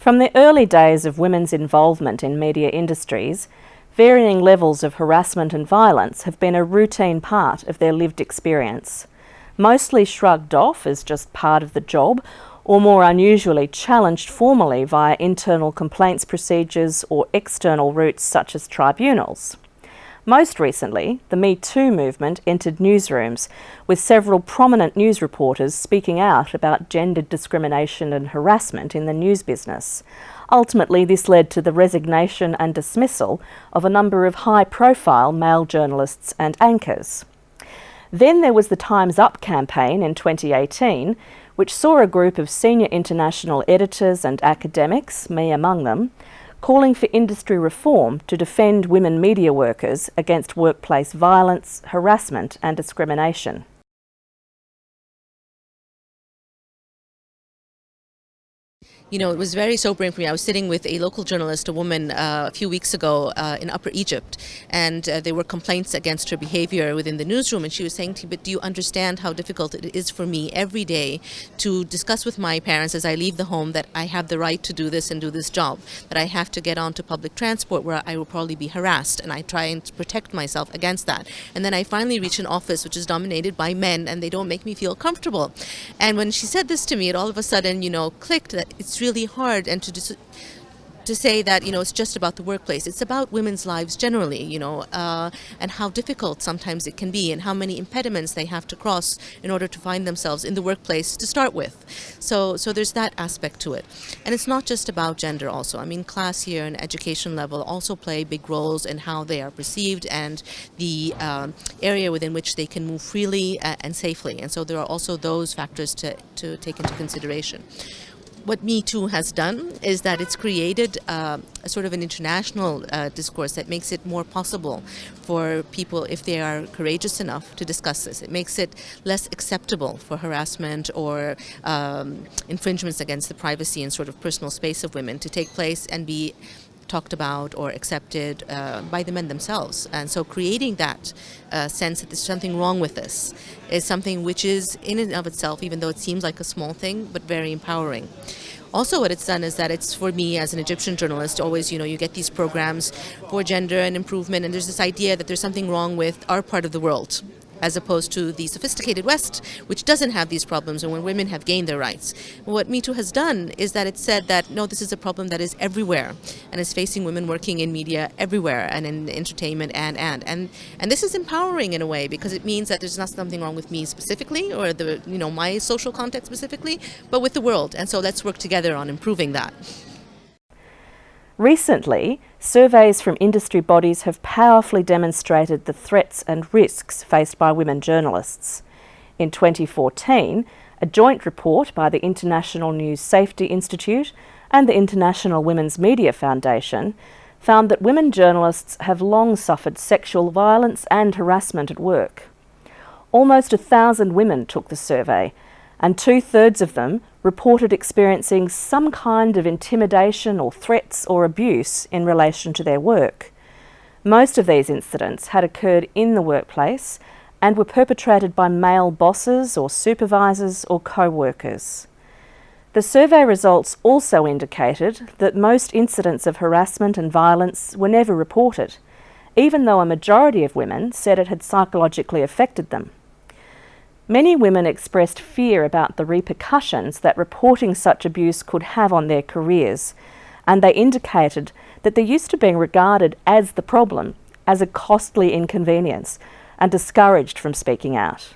From the early days of women's involvement in media industries, varying levels of harassment and violence have been a routine part of their lived experience. Mostly shrugged off as just part of the job, or more unusually challenged formally via internal complaints procedures or external routes such as tribunals. Most recently, the Me Too movement entered newsrooms, with several prominent news reporters speaking out about gendered discrimination and harassment in the news business. Ultimately, this led to the resignation and dismissal of a number of high-profile male journalists and anchors. Then there was the Time's Up campaign in 2018, which saw a group of senior international editors and academics, me among them, calling for industry reform to defend women media workers against workplace violence, harassment and discrimination. You know, it was very sobering for me. I was sitting with a local journalist, a woman, uh, a few weeks ago uh, in Upper Egypt, and uh, there were complaints against her behavior within the newsroom. And she was saying to me, but do you understand how difficult it is for me every day to discuss with my parents as I leave the home that I have the right to do this and do this job, that I have to get onto public transport where I will probably be harassed, and I try and protect myself against that. And then I finally reach an office which is dominated by men, and they don't make me feel comfortable. And when she said this to me, it all of a sudden, you know, clicked that it's really hard and to to say that you know it's just about the workplace. It's about women's lives generally you know uh, and how difficult sometimes it can be and how many impediments they have to cross in order to find themselves in the workplace to start with. So so there's that aspect to it. And it's not just about gender also. I mean class here and education level also play big roles in how they are perceived and the um, area within which they can move freely uh, and safely. And so there are also those factors to, to take into consideration what Me Too has done is that it's created uh, a sort of an international uh, discourse that makes it more possible for people, if they are courageous enough, to discuss this. It makes it less acceptable for harassment or um, infringements against the privacy and sort of personal space of women to take place and be talked about or accepted uh, by the men themselves. And so creating that uh, sense that there's something wrong with this is something which is in and of itself, even though it seems like a small thing, but very empowering. Also what it's done is that it's for me as an Egyptian journalist, always, you know, you get these programs for gender and improvement and there's this idea that there's something wrong with our part of the world as opposed to the sophisticated West, which doesn't have these problems and when women have gained their rights. What Me Too has done is that it said that, no, this is a problem that is everywhere and is facing women working in media everywhere and in entertainment and, and. And, and this is empowering in a way because it means that there's not something wrong with me specifically or the, you know, my social context specifically, but with the world. And so let's work together on improving that. Recently, surveys from industry bodies have powerfully demonstrated the threats and risks faced by women journalists. In 2014, a joint report by the International News Safety Institute and the International Women's Media Foundation found that women journalists have long suffered sexual violence and harassment at work. Almost a thousand women took the survey, and two-thirds of them reported experiencing some kind of intimidation or threats or abuse in relation to their work. Most of these incidents had occurred in the workplace and were perpetrated by male bosses or supervisors or co-workers. The survey results also indicated that most incidents of harassment and violence were never reported, even though a majority of women said it had psychologically affected them. Many women expressed fear about the repercussions that reporting such abuse could have on their careers, and they indicated that they're used to being regarded as the problem, as a costly inconvenience, and discouraged from speaking out.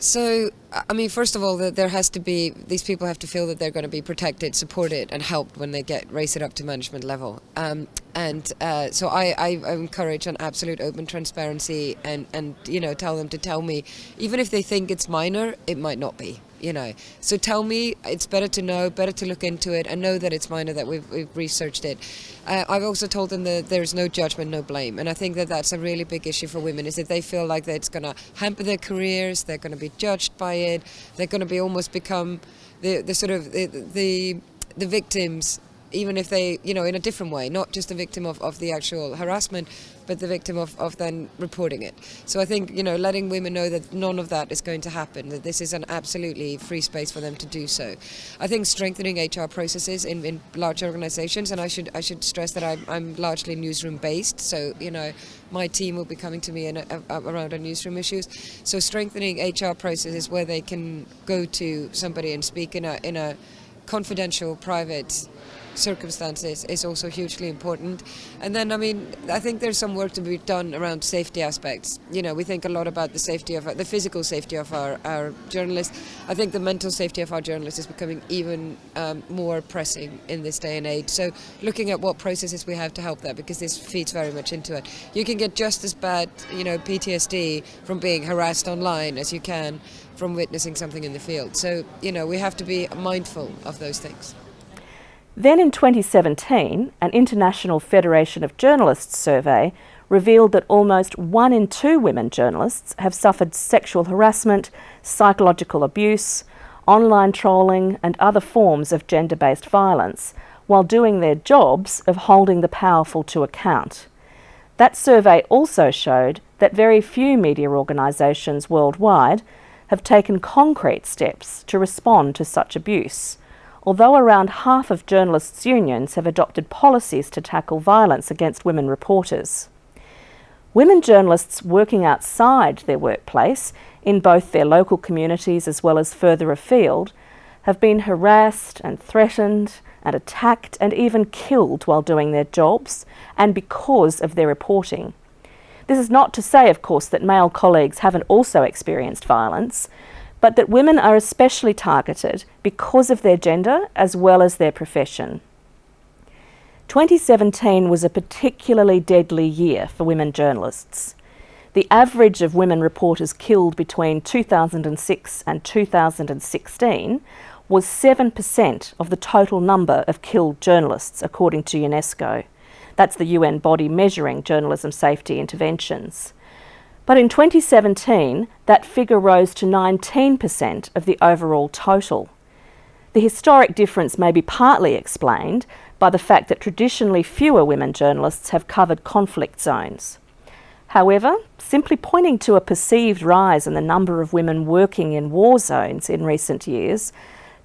So, I mean, first of all, there has to be, these people have to feel that they're going to be protected, supported and helped when they get raise it up to management level. Um, and uh, so I, I, encourage an absolute open transparency and, and, you know, tell them to tell me, even if they think it's minor, it might not be you know. So tell me, it's better to know, better to look into it and know that it's minor, that we've, we've researched it. Uh, I've also told them that there's no judgment, no blame. And I think that that's a really big issue for women, is that they feel like it's going to hamper their careers, they're going to be judged by it, they're going to be almost become the, the sort of the, the, the victims even if they, you know, in a different way, not just a victim of, of the actual harassment, but the victim of, of then reporting it. So I think, you know, letting women know that none of that is going to happen, that this is an absolutely free space for them to do so. I think strengthening HR processes in, in large organizations, and I should I should stress that I'm, I'm largely newsroom based, so, you know, my team will be coming to me in a, a, around our newsroom issues. So strengthening HR processes where they can go to somebody and speak in a, in a confidential, private circumstances is also hugely important. And then, I mean, I think there's some work to be done around safety aspects. You know, we think a lot about the safety of the physical safety of our, our journalists. I think the mental safety of our journalists is becoming even um, more pressing in this day and age. So, looking at what processes we have to help that, because this feeds very much into it. You can get just as bad, you know, PTSD from being harassed online as you can from witnessing something in the field. So, you know, we have to be mindful of those things. Then in 2017, an International Federation of Journalists survey revealed that almost one in two women journalists have suffered sexual harassment, psychological abuse, online trolling, and other forms of gender based violence while doing their jobs of holding the powerful to account. That survey also showed that very few media organisations worldwide have taken concrete steps to respond to such abuse although around half of journalists' unions have adopted policies to tackle violence against women reporters. Women journalists working outside their workplace, in both their local communities as well as further afield, have been harassed and threatened and attacked and even killed while doing their jobs and because of their reporting. This is not to say, of course, that male colleagues haven't also experienced violence, but that women are especially targeted because of their gender as well as their profession. 2017 was a particularly deadly year for women journalists. The average of women reporters killed between 2006 and 2016 was 7% of the total number of killed journalists, according to UNESCO. That's the UN body measuring journalism safety interventions. But in 2017, that figure rose to 19% of the overall total. The historic difference may be partly explained by the fact that traditionally fewer women journalists have covered conflict zones. However, simply pointing to a perceived rise in the number of women working in war zones in recent years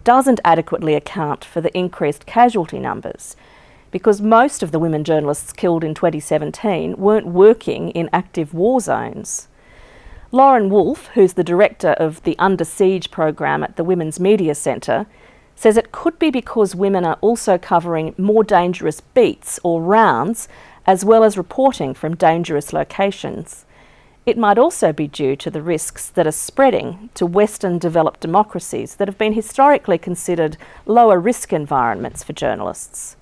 doesn't adequately account for the increased casualty numbers, because most of the women journalists killed in 2017 weren't working in active war zones. Lauren Wolfe, who's the director of the Under Siege program at the Women's Media Centre, says it could be because women are also covering more dangerous beats or rounds, as well as reporting from dangerous locations. It might also be due to the risks that are spreading to Western developed democracies that have been historically considered lower risk environments for journalists.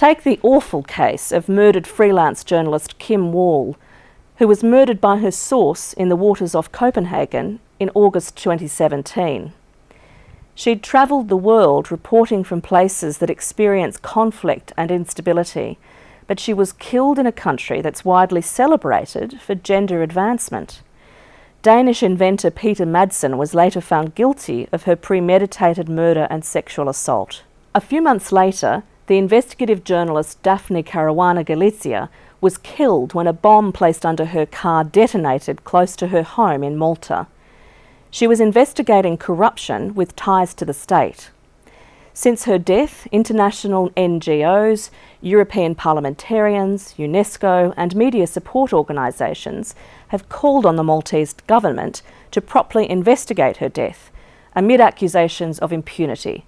Take the awful case of murdered freelance journalist Kim Wall, who was murdered by her source in the waters off Copenhagen in August 2017. She'd travelled the world reporting from places that experience conflict and instability, but she was killed in a country that's widely celebrated for gender advancement. Danish inventor Peter Madsen was later found guilty of her premeditated murder and sexual assault. A few months later, the investigative journalist Daphne Caruana Galizia was killed when a bomb placed under her car detonated close to her home in Malta. She was investigating corruption with ties to the state. Since her death, international NGOs, European parliamentarians, UNESCO, and media support organisations have called on the Maltese government to properly investigate her death amid accusations of impunity.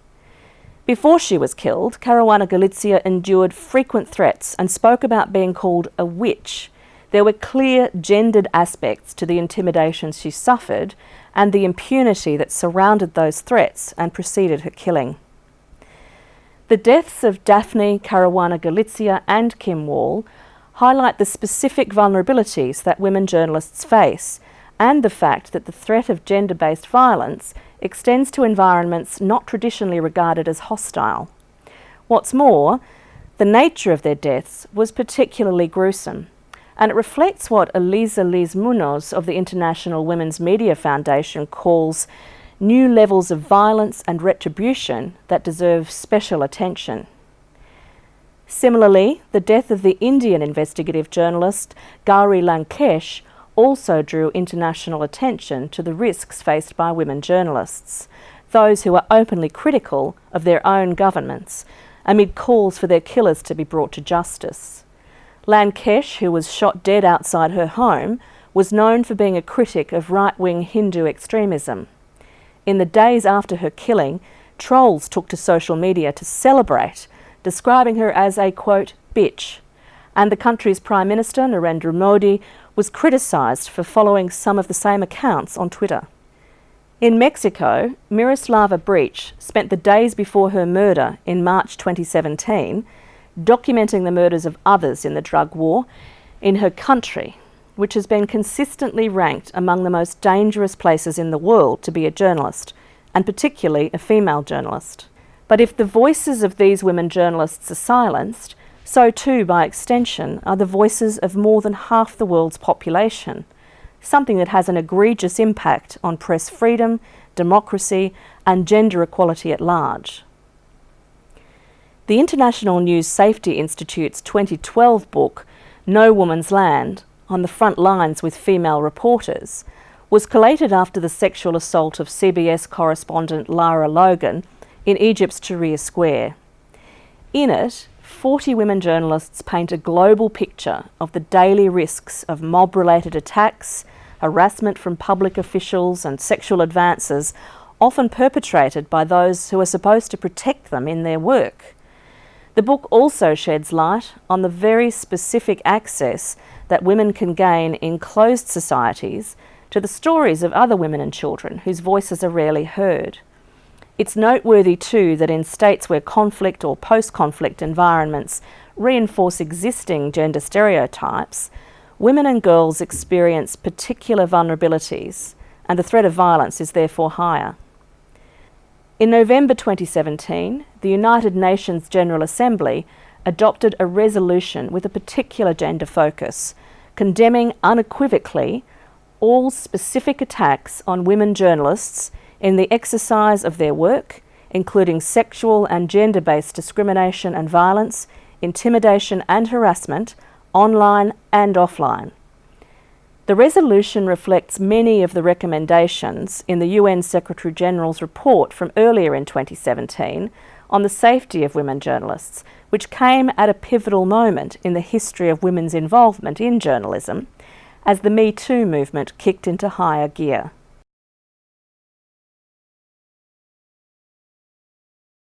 Before she was killed, Caruana Galizia endured frequent threats and spoke about being called a witch. There were clear gendered aspects to the intimidations she suffered and the impunity that surrounded those threats and preceded her killing. The deaths of Daphne Caruana Galizia and Kim Wall highlight the specific vulnerabilities that women journalists face and the fact that the threat of gender based violence extends to environments not traditionally regarded as hostile. What's more, the nature of their deaths was particularly gruesome, and it reflects what Elisa Lees Munoz of the International Women's Media Foundation calls new levels of violence and retribution that deserve special attention. Similarly, the death of the Indian investigative journalist Gauri Lankesh also drew international attention to the risks faced by women journalists, those who are openly critical of their own governments, amid calls for their killers to be brought to justice. Lankesh, who was shot dead outside her home, was known for being a critic of right-wing Hindu extremism. In the days after her killing, trolls took to social media to celebrate describing her as a, quote, bitch. And the country's Prime Minister, Narendra Modi, was criticised for following some of the same accounts on Twitter. In Mexico, Miroslava Breach spent the days before her murder in March 2017 documenting the murders of others in the drug war in her country, which has been consistently ranked among the most dangerous places in the world to be a journalist, and particularly a female journalist. But if the voices of these women journalists are silenced, so too, by extension, are the voices of more than half the world's population, something that has an egregious impact on press freedom, democracy, and gender equality at large. The International News Safety Institute's 2012 book, No Woman's Land, on the front lines with female reporters, was collated after the sexual assault of CBS correspondent Lara Logan in Egypt's Tahrir Square. In it, 40 women journalists paint a global picture of the daily risks of mob-related attacks, harassment from public officials and sexual advances often perpetrated by those who are supposed to protect them in their work. The book also sheds light on the very specific access that women can gain in closed societies to the stories of other women and children whose voices are rarely heard. It's noteworthy too that in states where conflict or post-conflict environments reinforce existing gender stereotypes, women and girls experience particular vulnerabilities and the threat of violence is therefore higher. In November 2017, the United Nations General Assembly adopted a resolution with a particular gender focus, condemning unequivocally all specific attacks on women journalists in the exercise of their work, including sexual and gender-based discrimination and violence, intimidation and harassment, online and offline. The resolution reflects many of the recommendations in the UN Secretary-General's report from earlier in 2017 on the safety of women journalists, which came at a pivotal moment in the history of women's involvement in journalism as the Me Too movement kicked into higher gear.